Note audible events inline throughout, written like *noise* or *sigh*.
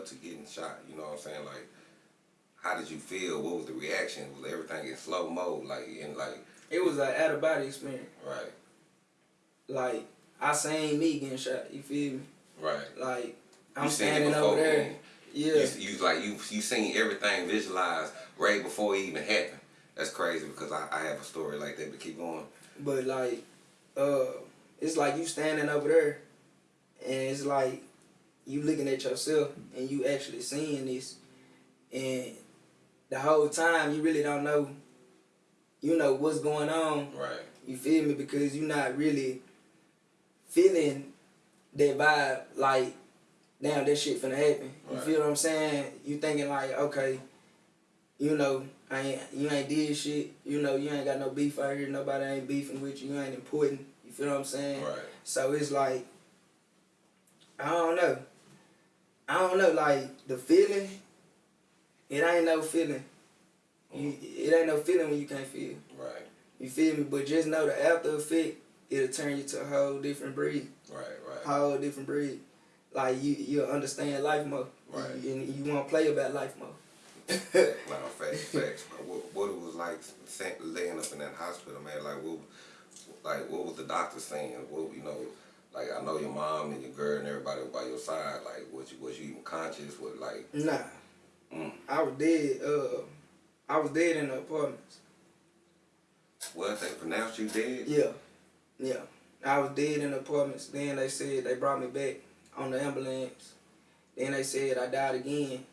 up to getting shot? You know what I'm saying? Like, how did you feel? What was the reaction? Was everything in slow mo? Like, in like, It was an out of body experience. right, Like I seen me getting shot. You feel me? right. Like I'm You seen it standing over there. Yeah. You, you like you you seen everything visualized right before it even happened. That's crazy because I, I have a story like that. But keep going. But like, uh, it's like you standing over there, and it's like you looking at yourself and you actually seeing this, and the whole time you really don't know, you know what's going on. Right. You feel me? Because you're not really feeling that vibe. Like, damn, that shit finna happen. You feel what I'm saying? You thinking like, okay, you know, I ain't, you ain't did shit. You know, you ain't got no beef out here. Nobody ain't beefing with you. You ain't important. You feel what I'm saying? Right. So it's like, I don't know. I don't know. Like the feeling, it ain't no feeling. You, it ain't no feeling when you can't feel. Right. You feel me? But just know the after effect, it'll turn you to a whole different breed. Right. Right. Whole different breed. Like you, you'll understand life more. Right. And you want to play about life more. *laughs* No, facts, facts. What, what it was like laying up in that hospital, man. Like what, like what was the doctor saying? What you know, like I know your mom and your girl and everybody by your side. Like was you was you even conscious? What like Nah. Mm. I was dead. Uh, I was dead in the apartments. what they pronounced you dead? Yeah. Yeah. I was dead in the apartments. Then they said they brought me back on the ambulance. Then they said I died again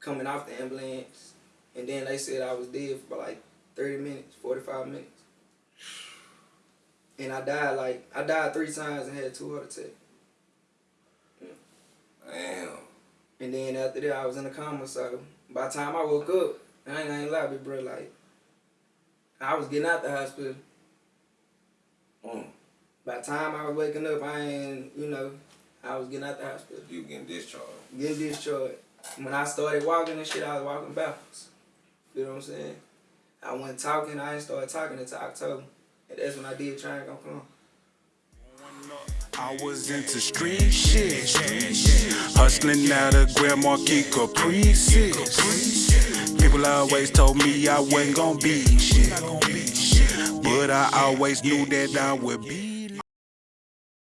coming off the ambulance. And then they said I was dead for like 30 minutes, 45 minutes. And I died like, I died three times and had two heart attacks. Damn. And then after that, I was in a coma. So by the time I woke up, I ain't gonna lie, big bro. Like, I was getting out the hospital. Mm. By the time I was waking up, I ain't, you know, I was getting out the hospital, You getting discharged? getting discharged. When I started walking and shit, I was walking backwards. You know what I'm saying? I went talking. I didn't start talking until October, that's when I did try and go come. I was into street shit. Hustling out of Grand Marquis Caprices. People always told me I wasn't gonna be shit. But I always knew that I would be